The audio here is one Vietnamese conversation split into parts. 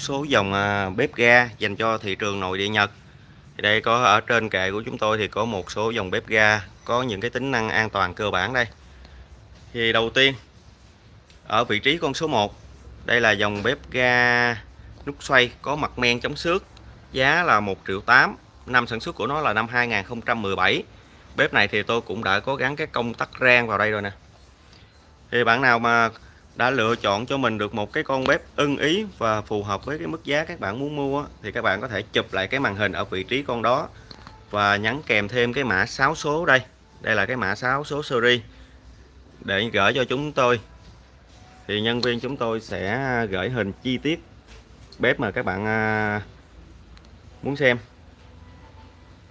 một số dòng à, bếp ga dành cho thị trường nội địa Nhật. Thì đây có, ở trên kệ của chúng tôi thì có một số dòng bếp ga có những cái tính năng an toàn cơ bản đây. Thì đầu tiên, ở vị trí con số 1 đây là dòng bếp ga nút xoay có mặt men chống xước, giá là 1 triệu 8 năm sản xuất của nó là năm 2017 bếp này thì tôi cũng đã có gắn cái công tắc rang vào đây rồi nè. Thì bạn nào mà đã lựa chọn cho mình được một cái con bếp ưng ý và phù hợp với cái mức giá các bạn muốn mua thì các bạn có thể chụp lại cái màn hình ở vị trí con đó và nhắn kèm thêm cái mã 6 số đây. Đây là cái mã 6 số series để gửi cho chúng tôi. Thì nhân viên chúng tôi sẽ gửi hình chi tiết bếp mà các bạn à, muốn xem.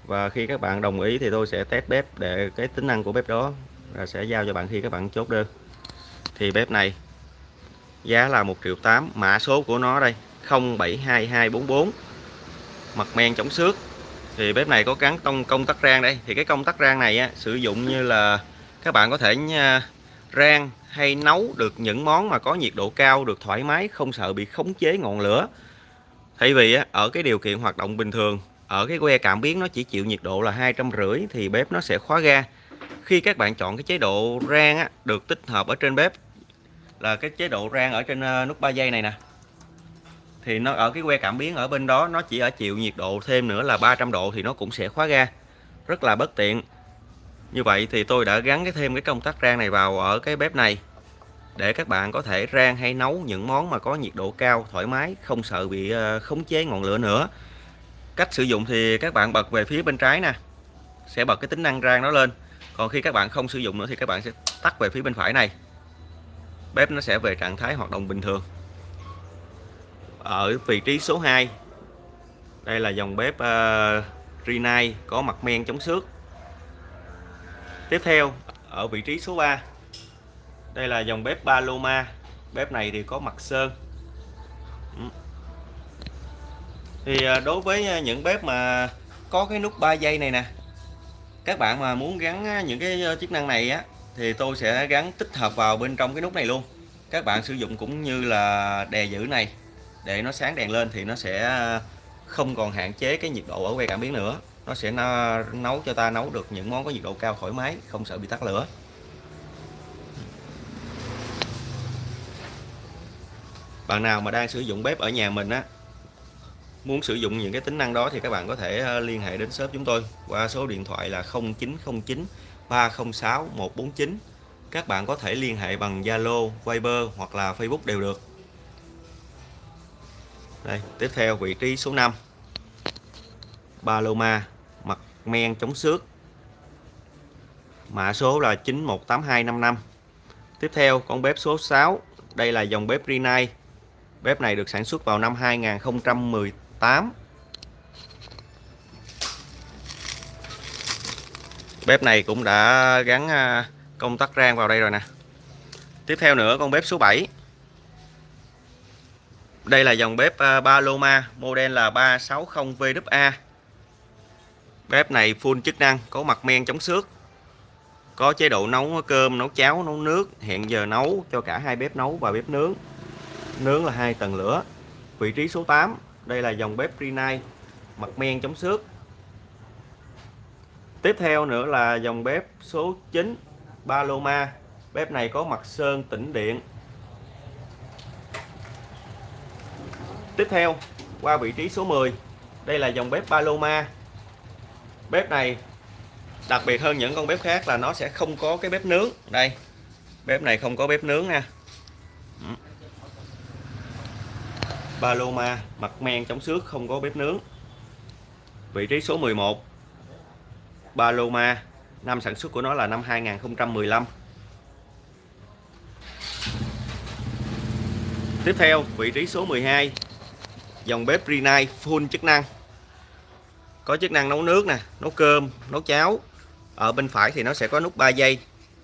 Và khi các bạn đồng ý thì tôi sẽ test bếp để cái tính năng của bếp đó và sẽ giao cho bạn khi các bạn chốt đơn. Thì bếp này giá là 1 triệu 8 mã số của nó đây 072244 mặt men chống xước. Thì bếp này có gắn tông công tắc rang đây. Thì cái công tắc rang này á, sử dụng như là các bạn có thể rang hay nấu được những món mà có nhiệt độ cao được thoải mái không sợ bị khống chế ngọn lửa. Thay vì á, ở cái điều kiện hoạt động bình thường ở cái que cảm biến nó chỉ chịu nhiệt độ là hai trăm rưỡi thì bếp nó sẽ khóa ga. Khi các bạn chọn cái chế độ rang á, được tích hợp ở trên bếp là cái chế độ rang ở trên ờ, nút 3 giây này nè. Thì nó ở cái que cảm biến ở bên đó, nó chỉ ở chịu nhiệt độ thêm nữa là 300 độ thì nó cũng sẽ khóa ga. Rất là bất tiện. Như vậy thì tôi đã gắn cái thêm cái công tắc rang này vào ở cái bếp này, để các bạn có thể rang hay nấu những món mà có nhiệt độ cao, thoải mái, không sợ bị ờ, khống chế ngọn lửa nữa. Cách sử dụng thì các bạn bật về phía bên trái nè, sẽ bật cái tính năng rang nó lên. Còn khi các bạn không sử dụng nữa thì các bạn sẽ tắt về phía bên phải này bếp nó sẽ về trạng thái hoạt động bình thường. Ở vị trí số 2 đây là dòng bếp uh, Rinnai có mặt men chống xước. Tiếp theo ở vị trí số 3 đây là dòng bếp Paloma. Bếp này thì có mặt sơn. Ừ. Thì ờ, đối với ờ, những bếp mà có cái nút 3 giây này nè các bạn mà muốn gắn những cái chức năng này á thì tôi sẽ gắn tích hợp vào bên trong cái nút này luôn. Các bạn sử dụng cũng như là đè giữ này. Để nó sáng đèn lên thì nó sẽ à, không còn hạn chế cái nhiệt độ ở que cảm biến nữa. Nó sẽ nấu cho ta nấu được những món có nhiệt độ cao thoải mái, không sợ bị tắt lửa. Bạn nào mà đang sử dụng bếp ở nhà mình á, muốn sử dụng những cái tính năng đó thì các bạn có thể à, liên hệ đến shop chúng tôi qua số điện thoại là 0909 306 149 các bạn có thể liên hệ bằng Zalo, Viber hoặc là Facebook đều được. Đây tiếp theo vị trí số 5 Paloma mặt men chống xước. Mã số là 918255 tiếp theo con bếp số 6 đây là dòng bếp Rinnai. Bếp này được sản xuất vào năm 2018 bếp này cũng đã gắn à, công tắc rang vào đây rồi nè. Tiếp theo nữa, con bếp số 7 đây là dòng bếp à, Paloma model là 360VA bếp này full chức năng, có mặt men chống xước, có chế độ nấu cơm, nấu cháo, nấu nước. Hẹn giờ nấu cho cả hai bếp nấu và bếp nướng. Nướng là hai tầng lửa. Vị trí số 8 đây là dòng bếp Rinnai mặt men chống xước tiếp theo nữa là dòng bếp số 9 Paloma. Bếp này có mặt sơn tĩnh điện. Tiếp theo, qua vị trí số 10 đây là dòng bếp Paloma. Bếp này đặc biệt hơn những con bếp khác là nó sẽ không có cái bếp nướng. Đây, bếp này không có bếp nướng nha. Ừ. Paloma, mặt men chống xước, không có bếp nướng. Vị trí số 11 Paloma. Năm sản xuất của nó là năm 2015 tiếp theo, vị trí số 12 dòng bếp Rinnai full chức năng. Có chức năng nấu nước nè, nấu cơm, nấu cháo. Ở bên phải thì nó sẽ có nút 3 giây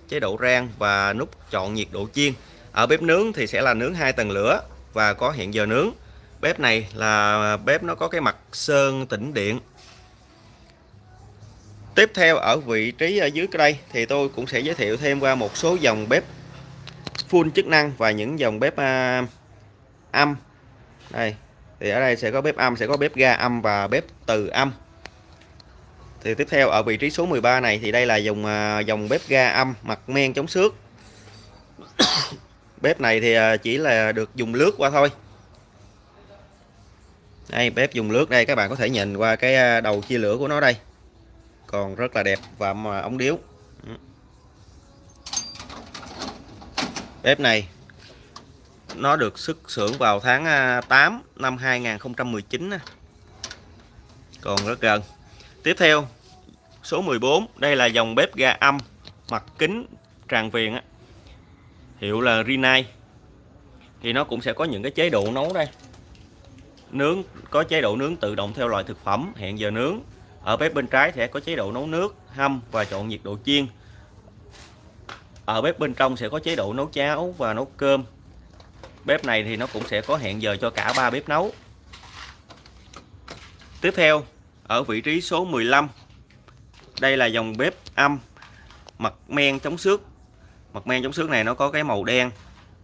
chế độ rang và nút chọn nhiệt độ chiên. Ở bếp nướng thì sẽ là nướng hai tầng lửa và có hẹn giờ nướng. Bếp này là bếp nó có cái mặt sơn tĩnh điện tiếp theo ở vị trí ở dưới đây thì tôi cũng sẽ giới thiệu thêm qua một số dòng bếp full chức năng và những dòng bếp uh, âm. Đây thì ở đây sẽ có bếp âm sẽ có bếp ga âm và bếp từ âm. Thì tiếp theo ở vị trí số 13 này thì đây là dòng à, dòng bếp ga âm mặt men chống xước. Bếp này thì à, chỉ là được dùng lướt qua thôi. Đây bếp dùng lướt đây các bạn có thể nhìn qua cái à, đầu chia lửa của nó đây còn rất là đẹp và mà ống điếu. Bếp này, nó được xuất xưởng vào tháng à, 8 năm 2019 còn rất gần. Tiếp theo, số 14 đây là dòng bếp ga âm, mặt kính tràn viền hiệu là Rinnai. Thì nó cũng sẽ có những cái chế độ nấu đây. Nướng, có chế độ nướng tự động theo loại thực phẩm, hẹn giờ nướng ở bếp bên trái sẽ có chế độ nấu nước, hâm và chọn nhiệt độ chiên. Ở bếp bên trong sẽ có chế độ nấu cháo và nấu cơm. Bếp này thì nó cũng sẽ có hẹn giờ cho cả ba bếp nấu. Tiếp theo, ở vị trí số 15 đây là dòng bếp âm, mặt men chống xước. Mặt men chống xước này nó có cái màu đen,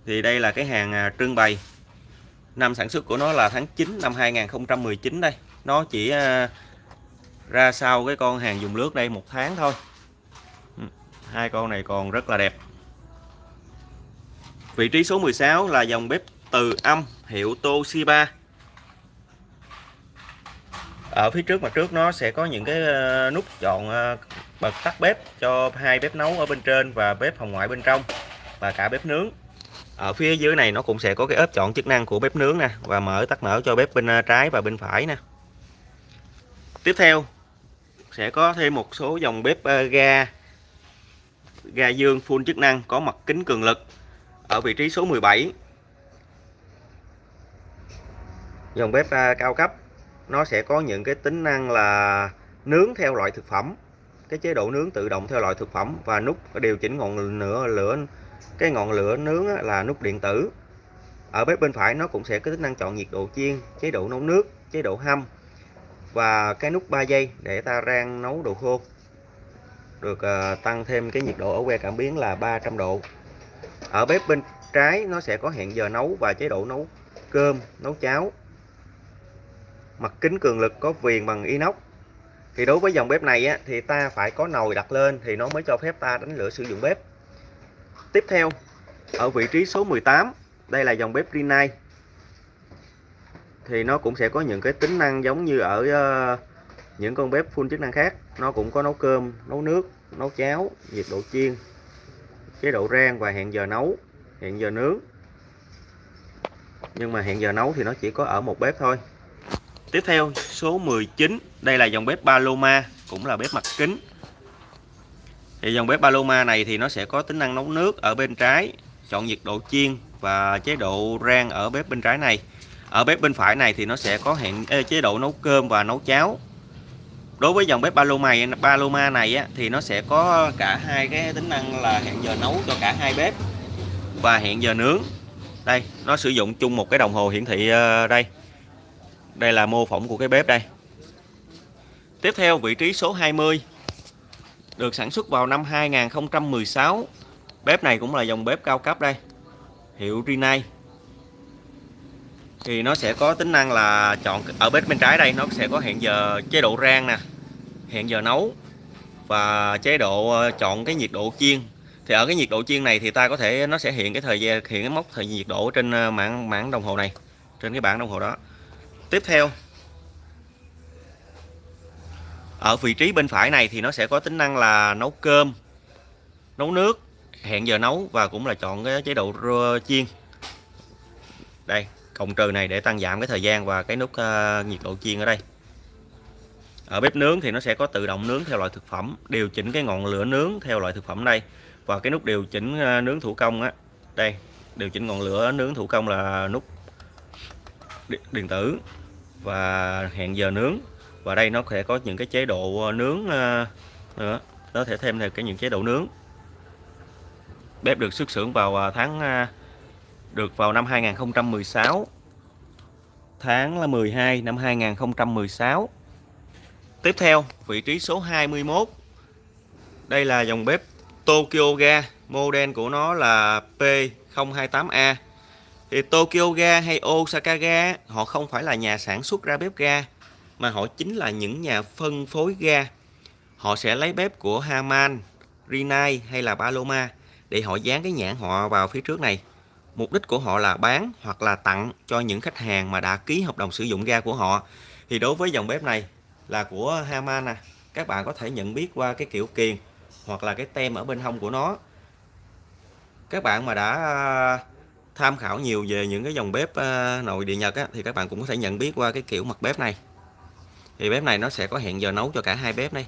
thì đây là cái hàng à, trưng bày. Năm sản xuất của nó là tháng 9 năm 2019 đây. Nó chỉ à, ra sau cái con hàng dùng nước đây một tháng thôi. Ừ, hai con này còn rất là đẹp. Vị trí số 16 là dòng bếp từ âm hiệu Toshiba. Ở phía trước mặt trước nó sẽ có những cái ờ, nút chọn ờ, bật tắt bếp cho hai bếp nấu ở bên trên và bếp hồng ngoại bên trong và cả bếp nướng. Ở phía dưới này nó cũng sẽ có cái ốp chọn chức năng của bếp nướng nè và mở tắt mở cho bếp bên ờ, trái và bên phải nè. Tiếp theo sẽ có thêm một số dòng bếp ờ, ga ga dương full chức năng có mặt kính cường lực ở vị trí số 17 dòng bếp ờ, cao cấp, nó sẽ có những cái tính năng là nướng theo loại thực phẩm, cái chế độ nướng tự động theo loại thực phẩm và nút điều chỉnh ngọn lửa lửa, cái ngọn lửa nướng là nút điện tử. Ở bếp bên phải nó cũng sẽ có tính năng chọn nhiệt độ chiên, chế độ nấu nước, chế độ hâm và cái nút 3 giây để ta rang nấu đồ khô. Được uh, tăng thêm cái nhiệt độ ở que cảm biến là 300 độ. Ở bếp bên trái nó sẽ có hẹn giờ nấu và chế độ nấu cơm nấu cháo. Mặt kính cường lực có viền bằng inox. Thì đối với dòng bếp này á, thì ta phải có nồi đặt lên thì nó mới cho phép ta đánh lửa sử dụng bếp. Tiếp theo ở vị trí số 18 đây là dòng bếp Rinnai thì nó cũng sẽ có những cái tính năng giống như ở uh, những con bếp full chức năng khác. Nó cũng có nấu cơm nấu nước nấu cháo nhiệt độ chiên chế độ rang và hẹn giờ nấu hẹn giờ nướng. Nhưng mà hẹn giờ nấu thì nó chỉ có ở một bếp thôi. Tiếp theo số 19 Đây là dòng bếp Paloma Cũng là bếp mặt kính. Thì dòng bếp Paloma này thì nó sẽ có tính năng nấu nước ở bên trái Chọn nhiệt độ chiên và chế độ rang ở bếp bên trái này. Ở bếp bên phải này thì nó sẽ có hẹn chế độ nấu cơm và nấu cháo. Đối với dòng bếp Paloma, Paloma này á, thì nó sẽ có cả hai cái tính năng là hẹn giờ nấu cho cả hai bếp Và hẹn giờ nướng. Đây, nó sử dụng chung một cái đồng hồ hiển thị ờ, đây. Đây là mô phỏng của cái bếp đây. Tiếp theo vị trí số 20 được sản xuất vào năm 2016 bếp này cũng là dòng bếp cao cấp đây. Hiệu Rinnai thì nó sẽ có tính năng là chọn ở bếp bên trái đây, nó sẽ có hẹn giờ chế độ rang nè, hẹn giờ nấu và chế độ ờ, chọn cái nhiệt độ chiên. Thì ở cái nhiệt độ chiên này thì ta có thể, nó sẽ hiện cái thời gian, hiện cái mốc thời nhiệt độ trên ờ, mảng mảng đồng hồ này, trên cái bảng đồng hồ đó. Tiếp theo, ở vị trí bên phải này thì nó sẽ có tính năng là nấu cơm, nấu nước, hẹn giờ nấu và cũng là chọn cái chế độ chiên. Đây cộng trừ này để tăng giảm cái thời gian và cái nút uh, nhiệt độ chiên ở đây. Ở bếp nướng thì nó sẽ có tự động nướng theo loại thực phẩm điều chỉnh cái ngọn lửa nướng theo loại thực phẩm đây. Và cái nút điều chỉnh uh, nướng thủ công á đây điều chỉnh ngọn lửa nướng thủ công là nút điện tử và hẹn giờ nướng. Và đây nó sẽ có những cái chế độ ờ, nướng nữa. Nó thể thêm thêm cái những chế độ nướng. Bếp được xuất xưởng vào tháng được vào năm 2016 tháng là 12 năm 2016 tiếp theo vị trí số 21 đây là dòng bếp Tokyo Ga. Model của nó là P028A thì Tokyo Ga hay Osaka Ga họ không phải là nhà sản xuất ra bếp ga mà họ chính là những nhà phân phối ga. Họ sẽ lấy bếp của Haman, Rinnai hay là Paloma để họ dán cái nhãn họ vào phía trước này mục đích của họ là bán hoặc là tặng cho những khách hàng mà đã ký hợp đồng sử dụng ga của họ. Thì đối với dòng bếp này là của Haman nè. Các bạn có thể nhận biết qua cái kiểu kiền hoặc là cái tem ở bên hông của nó. Các bạn mà đã à, tham khảo nhiều về những cái dòng bếp à, nội địa Nhật á, thì các bạn cũng có thể nhận biết qua cái kiểu mặt bếp này. Thì bếp này nó sẽ có hẹn giờ nấu cho cả hai bếp đây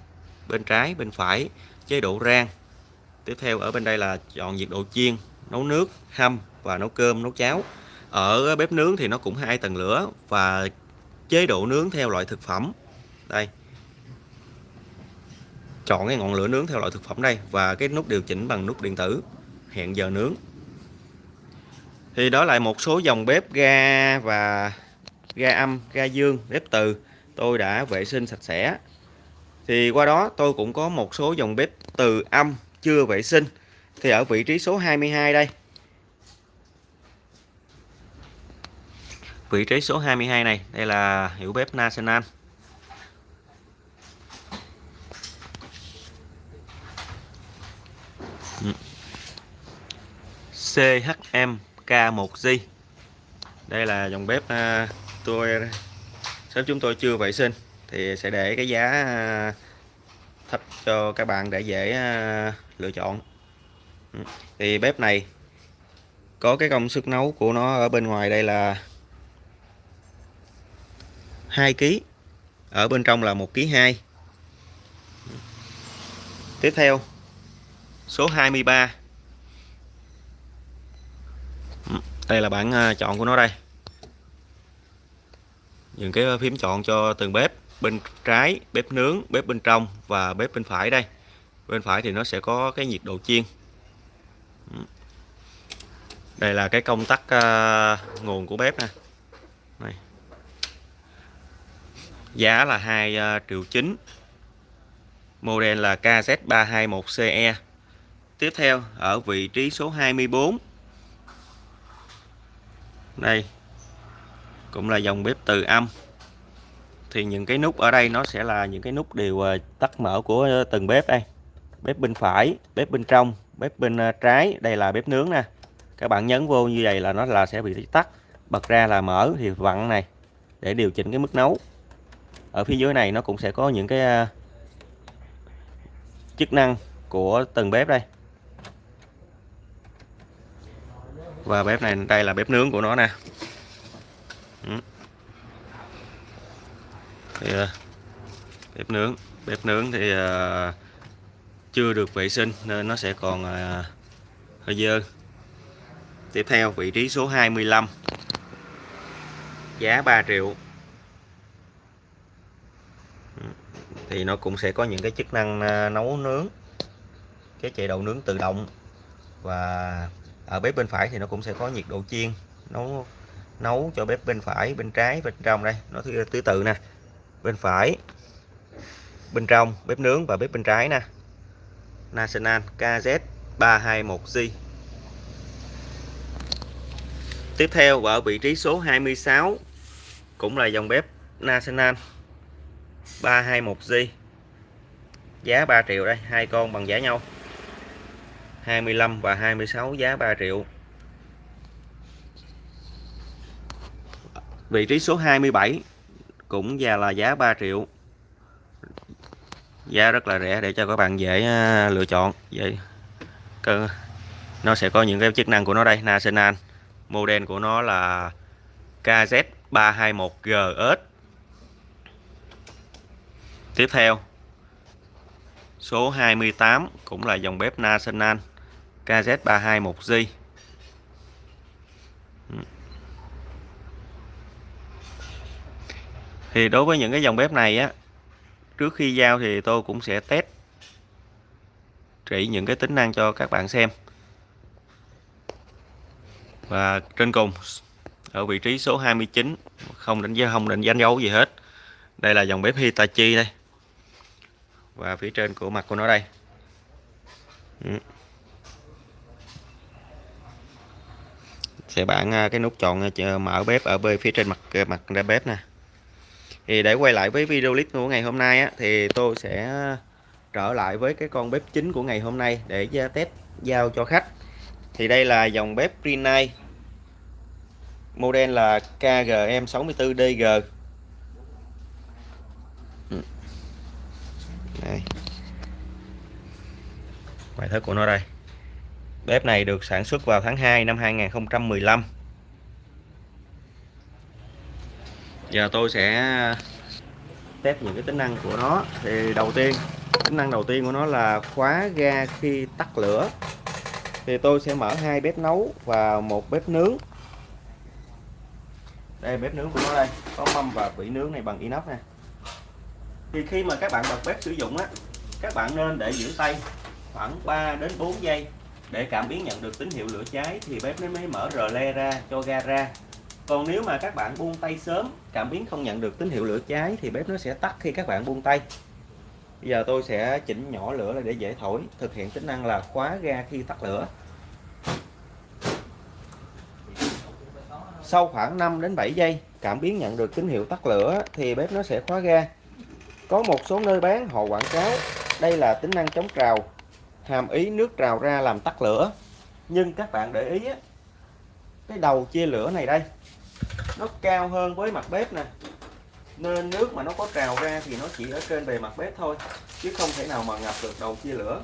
bên trái bên phải chế độ rang. Tiếp theo ở bên đây là chọn nhiệt độ chiên nấu nước hâm và nấu cơm, nấu cháo. Ở bếp nướng thì nó cũng hai tầng lửa và chế độ nướng theo loại thực phẩm. Đây. Chọn cái ngọn lửa nướng theo loại thực phẩm đây và cái nút điều chỉnh bằng nút điện tử. Hẹn giờ nướng. Thì đó là một số dòng bếp ga và ga âm, ga dương, bếp từ. Tôi đã vệ sinh sạch sẽ. Thì qua đó tôi cũng có một số dòng bếp từ âm chưa vệ sinh. Thì ở vị trí số 22 đây. Vị trí số 22 này. Đây là hiệu bếp National. CHM K1G đây là dòng bếp à, tôi sớm chúng tôi chưa vệ sinh thì sẽ để cái giá à, thấp cho các bạn để dễ à, lựa chọn. Ừ, thì bếp này có cái công suất nấu của nó ở bên ngoài. Đây là 2 kg ở bên trong là 1 kg 2 tiếp theo, số 23 ừ, đây là bản à, chọn của nó đây. Những cái phím chọn cho từng bếp, bên trái, bếp nướng, bếp bên trong và bếp bên phải đây. Bên phải thì nó sẽ có cái nhiệt độ chiên. Ừ. Đây là cái công tắc à, nguồn của bếp nè này giá là 2 ờ, triệu 9 model là KZ321CE tiếp theo, ở vị trí số 24 đây, cũng là dòng bếp từ âm. Thì những cái nút ở đây nó sẽ là những cái nút đều ờ, tắt mở của ờ, từng bếp đây. Bếp bên phải, bếp bên trong, bếp bên trái. Đây là bếp nướng nè. Các bạn nhấn vô như vậy là nó là sẽ bị tắt. Bật ra là mở thì vặn này để điều chỉnh cái mức nấu ở phía dưới này nó cũng sẽ có những cái à, chức năng của từng bếp đây. Và bếp này đây là bếp nướng của nó nè. Ừ. Thì, à, bếp nướng bếp nướng thì à, chưa được vệ sinh nên nó sẽ còn hơi dơ. Tiếp theo vị trí số 25 giá 3 triệu. Thì nó cũng sẽ có những cái chức năng à, nấu nướng, cái chế độ nướng tự động. Và ở bếp bên phải thì nó cũng sẽ có nhiệt độ chiên, nấu nấu cho bếp bên phải, bên trái, bên trong đây. Nó thứ tứ tự nè, bên phải, bên trong bếp nướng và bếp bên trái nè. National KZ321G tiếp theo, ở vị trí số 26 cũng là dòng bếp National. 321G giá 3 triệu đây, hai con bằng giá nhau. 25 và 26 giá 3 triệu. Vị trí số 27 cũng già là giá 3 triệu. Giá rất là rẻ để cho các bạn dễ à, lựa chọn. Vậy nó sẽ có những cái chức năng của nó đây. National model của nó là KZ321GS tiếp theo, số 28 cũng là dòng bếp National KZ321G thì đối với những cái dòng bếp này á, trước khi giao thì tôi cũng sẽ test chỉ những cái tính năng cho các bạn xem. Và trên cùng, ở vị trí số 29 không đánh dấu không định đánh dấu gì hết. Đây là dòng bếp Hitachi đây và phía trên của mặt của nó đây. Ừ. Sẽ bạn à, cái nút chọn à, mở bếp ở bên phía trên mặt à, mặt ra bếp nè. Thì để quay lại với video clip của ngày hôm nay á, thì tôi sẽ trở lại với cái con bếp chính của ngày hôm nay để test giao cho khách. Thì đây là dòng bếp Greenlight model là KGM64DG. Đây. Ngoại thất của nó đây. Bếp này được sản xuất vào tháng 2 năm 2015 giờ tôi sẽ test những cái tính năng của nó. Thì đầu tiên, tính năng đầu tiên của nó là khóa ga khi tắt lửa. Thì tôi sẽ mở hai bếp nấu và một bếp nướng. Đây, bếp nướng của nó đây. Có mâm và vỉ nướng này bằng inox nè thì khi mà các bạn bật bếp sử dụng á, các bạn nên để giữ tay khoảng 3 đến 4 giây để cảm biến nhận được tín hiệu lửa cháy thì bếp nó mới mở rờ le ra, cho ga ra. Còn nếu mà các bạn buông tay sớm, cảm biến không nhận được tín hiệu lửa cháy thì bếp nó sẽ tắt khi các bạn buông tay. Bây giờ tôi sẽ chỉnh nhỏ lửa lại để dễ thổi, thực hiện tính năng là khóa ga khi tắt lửa. Sau khoảng 5 đến 7 giây, cảm biến nhận được tín hiệu tắt lửa thì bếp nó sẽ khóa ga có một số nơi bán, họ quảng cáo, đây là tính năng chống trào. Hàm ý nước trào ra làm tắt lửa. Nhưng các bạn để ý cái đầu chia lửa này đây, nó cao hơn với mặt bếp nè. Nên nước mà nó có trào ra thì nó chỉ ở trên bề mặt bếp thôi, chứ không thể nào mà ngập được đầu chia lửa.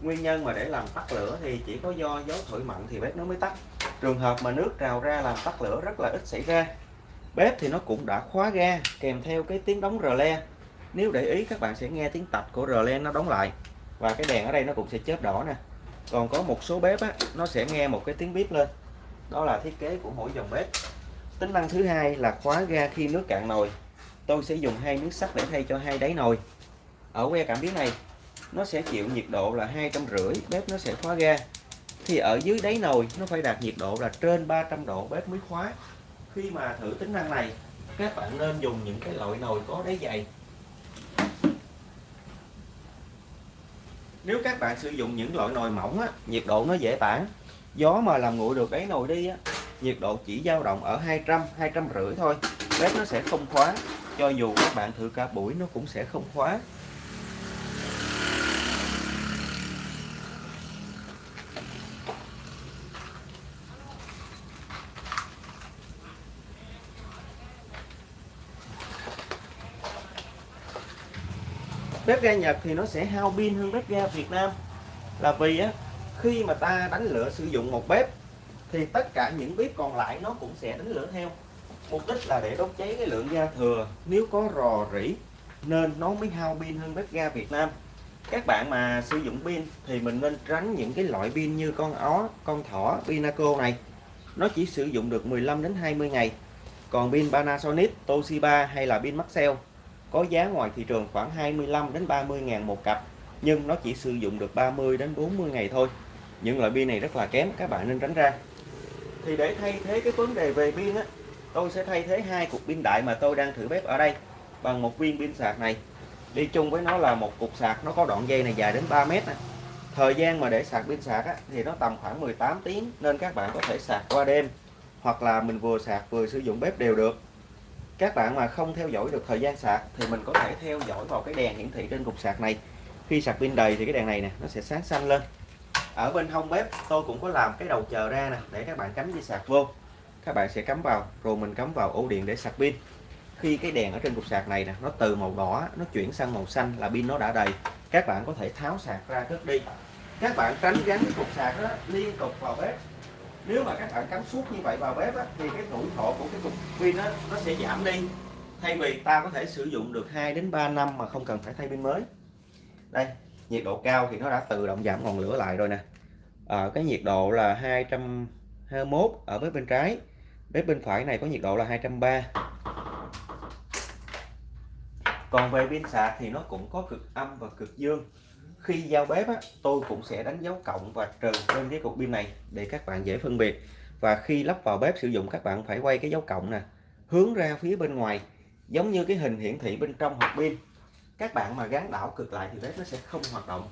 Nguyên nhân mà để làm tắt lửa thì chỉ có do gió thổi mạnh thì bếp nó mới tắt. Trường hợp mà nước trào ra làm tắt lửa rất là ít xảy ra. Bếp thì nó cũng đã khóa ga, kèm theo cái tiếng đóng rờ le nếu để ý các bạn sẽ nghe tiếng tạch của rờ nó đóng lại. Và cái đèn ở đây nó cũng sẽ chớp đỏ nè. Còn có một số bếp á, nó sẽ nghe một cái tiếng bếp lên. Đó là thiết kế của mỗi dòng bếp. Tính năng thứ hai là khóa ga khi nước cạn nồi. Tôi sẽ dùng hai miếng sắt để thay cho hai đáy nồi. Ở que cảm biến này nó sẽ chịu nhiệt độ là hai trăm rưỡi bếp nó sẽ khóa ga. Thì ở dưới đáy nồi nó phải đạt nhiệt độ là trên 300 độ bếp mới khóa. Khi mà thử tính năng này các bạn nên dùng những cái loại nồi có đáy dày. Nếu các bạn sử dụng những loại nồi mỏng á, nhiệt độ nó dễ tản. Gió mà làm nguội được cái nồi đi á, nhiệt độ chỉ dao động ở 200 250 thôi. Bếp nó sẽ không khóa. Cho dù các bạn thử cả buổi nó cũng sẽ không khóa. Bếp ga Nhật thì nó sẽ hao pin hơn bếp ga Việt Nam. Là vì á, khi mà ta đánh lửa sử dụng một bếp, thì tất cả những bếp còn lại nó cũng sẽ đánh lửa theo. Mục đích là để đốt cháy cái lượng ga thừa. Nếu có rò rỉ, nên nó mới hao pin hơn bếp ga Việt Nam. Các bạn mà sử dụng pin thì mình nên tránh những cái loại pin như con ó, con thỏ, Pinaco này. Nó chỉ sử dụng được 15 đến 20 ngày. Còn pin Panasonic, Toshiba hay là pin Maxell có giá ngoài thị trường khoảng 25 đến 30 ngàn một cặp nhưng nó chỉ sử dụng được 30 đến 40 ngày thôi. Những loại pin này rất là kém các bạn nên tránh ra. Thì để thay thế cái vấn đề về pin á tôi sẽ thay thế hai cục pin đại mà tôi đang thử bếp ở đây bằng một viên pin sạc này. Đi chung với nó là một cục sạc nó có đoạn dây này dài đến 3 mét này. thời gian mà để sạc pin sạc á, thì nó tầm khoảng 18 tiếng nên các bạn có thể sạc qua đêm hoặc là mình vừa sạc vừa sử dụng bếp đều được các bạn mà không theo dõi được thời gian sạc thì mình có thể theo dõi vào cái đèn hiển thị trên cục sạc này. Khi sạc pin đầy thì cái đèn này nè, nó sẽ sáng xanh lên. Ở bên hông bếp, tôi cũng có làm cái đầu chờ ra nè, để các bạn cắm dây sạc vô. Các bạn sẽ cắm vào, rồi mình cắm vào ổ điện để sạc pin. Khi cái đèn ở trên cục sạc này nè, nó từ màu đỏ, nó chuyển sang màu xanh là pin nó đã đầy, các bạn có thể tháo sạc ra cất đi. Các bạn tránh gắn cái cục sạc đó liên tục vào bếp nếu mà các bạn cắm suốt như vậy vào bếp á, thì cái tuổi thọ của cái cục pin đó, nó sẽ giảm đi. Thay vì ta có thể sử dụng được 2 đến 3 năm mà không cần phải thay pin mới. Đây nhiệt độ cao thì nó đã tự động giảm ngọn lửa lại rồi nè. À, cái nhiệt độ là 221 ở bếp bên trái. Bếp bên phải này có nhiệt độ là 230 còn về pin sạc thì nó cũng có cực âm và cực dương khi giao bếp á, tôi cũng sẽ đánh dấu cộng và trừ trên cái cục pin này để các bạn dễ phân biệt. Và khi lắp vào bếp sử dụng các bạn phải quay cái dấu cộng nè hướng ra phía bên ngoài giống như cái hình hiển thị bên trong hộp pin. Các bạn mà gắn đảo cực lại thì bếp nó sẽ không hoạt động.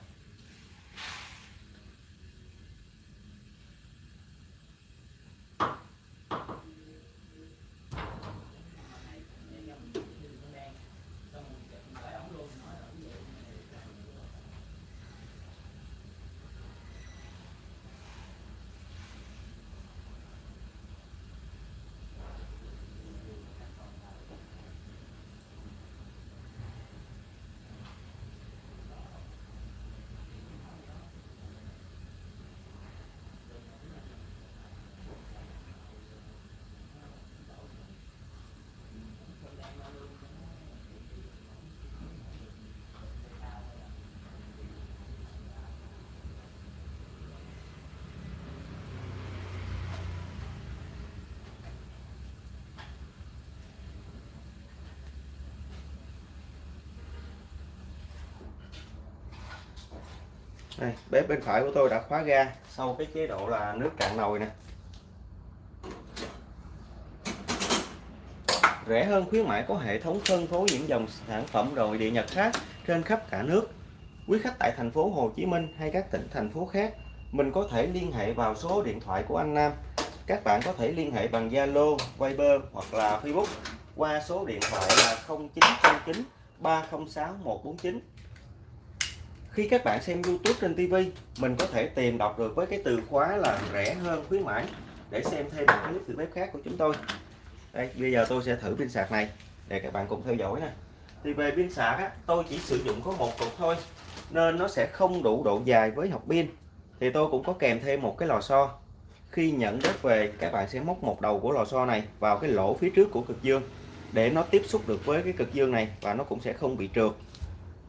Đây bếp bên phải của tôi đã khóa ga sau cái chế độ là nước cạn nồi nè. Rẻ hơn khuyến mãi có hệ thống phân phối những dòng sản phẩm đồ điện Nhật khác trên khắp cả nước. Quý khách tại thành phố Hồ Chí Minh hay các tỉnh thành phố khác mình có thể liên hệ vào số điện thoại của anh Nam. Các bạn có thể liên hệ bằng Zalo, Viber hoặc là Facebook qua số điện thoại là 0909 306 149 khi các bạn xem YouTube trên TV mình có thể tìm đọc được với cái từ khóa là rẻ hơn khuyến mãi để xem thêm một clip từ bếp khác của chúng tôi. Đây bây giờ tôi sẽ thử pin sạc này để các bạn cùng theo dõi nè. Thì về pin sạc á, tôi chỉ sử dụng có một cục thôi nên nó sẽ không đủ độ dài với học pin. Thì tôi cũng có kèm thêm một cái lò xo. Khi nhận đất về các bạn sẽ móc một đầu của lò xo này vào cái lỗ phía trước của cực dương để nó tiếp xúc được với cái cực dương này và nó cũng sẽ không bị trượt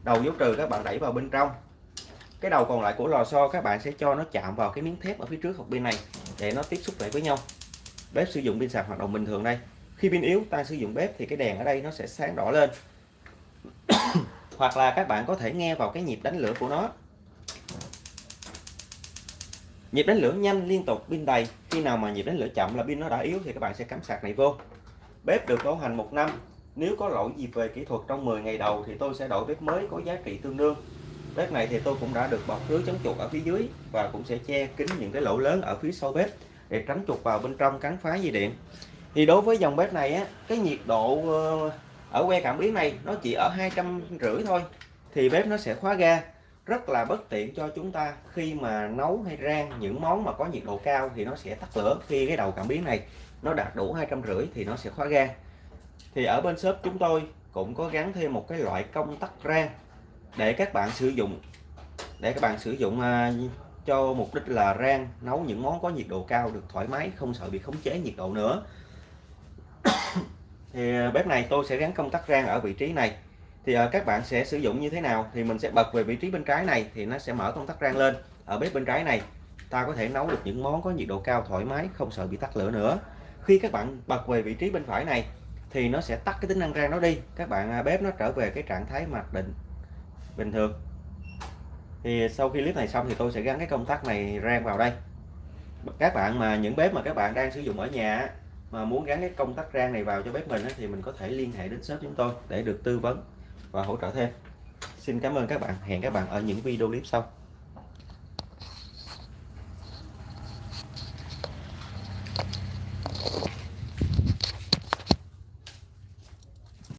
đầu dấu trừ các bạn đẩy vào bên trong. Cái đầu còn lại của lò xo các bạn sẽ cho nó chạm vào cái miếng thép ở phía trước hộp pin này để nó tiếp xúc lại với nhau. Bếp sử dụng pin sạc hoạt động bình thường đây. Khi pin yếu, ta sử dụng bếp thì cái đèn ở đây nó sẽ sáng đỏ lên. Hoặc là các bạn có thể nghe vào cái nhịp đánh lửa của nó. Nhịp đánh lửa nhanh liên tục, pin đầy. Khi nào mà nhịp đánh lửa chậm là pin nó đã yếu thì các bạn sẽ cắm sạc này vô. Bếp được bảo hành một năm nếu có lỗi gì về kỹ thuật trong 10 ngày đầu thì tôi sẽ đổi bếp mới có giá trị tương đương. Bếp này thì tôi cũng đã được bọc lưới chống chuột ở phía dưới và cũng sẽ che kín những cái lỗ lớn ở phía sau bếp để tránh chuột vào bên trong cắn phá dây điện. Thì đối với dòng bếp này á, cái nhiệt độ ờ, ở que cảm biến này nó chỉ ở hai trăm rưỡi thôi thì bếp nó sẽ khóa ga. Rất là bất tiện cho chúng ta khi mà nấu hay rang những món mà có nhiệt độ cao thì nó sẽ tắt lửa khi cái đầu cảm biến này nó đạt đủ hai trăm rưỡi thì nó sẽ khóa ga thì ở bên shop chúng tôi cũng có gắn thêm một cái loại công tắc rang để các bạn sử dụng. Để các bạn sử dụng à, cho mục đích là rang, nấu những món có nhiệt độ cao được thoải mái, không sợ bị khống chế nhiệt độ nữa. Thì à, bếp này tôi sẽ gắn công tắc rang ở vị trí này. Thì à, các bạn sẽ sử dụng như thế nào thì mình sẽ bật về vị trí bên trái này thì nó sẽ mở công tắc rang lên. Ở bếp bên trái này, ta có thể nấu được những món có nhiệt độ cao thoải mái, không sợ bị tắt lửa nữa. Khi các bạn bật về vị trí bên phải này thì nó sẽ tắt cái tính năng rang nó đi. Các bạn à, bếp nó trở về cái trạng thái mặc định, bình thường. Thì sau khi clip này xong thì tôi sẽ gắn cái công tắc này rang vào đây. Các bạn mà, những bếp mà các bạn đang sử dụng ở nhà mà muốn gắn cái công tắc rang này vào cho bếp mình thì mình có thể liên hệ đến shop chúng tôi để được tư vấn và hỗ trợ thêm. Xin cảm ơn các bạn. Hẹn các bạn ở những video clip sau.